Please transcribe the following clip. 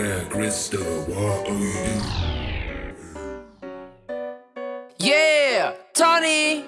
Square crystal, what are you Yeah, Tony.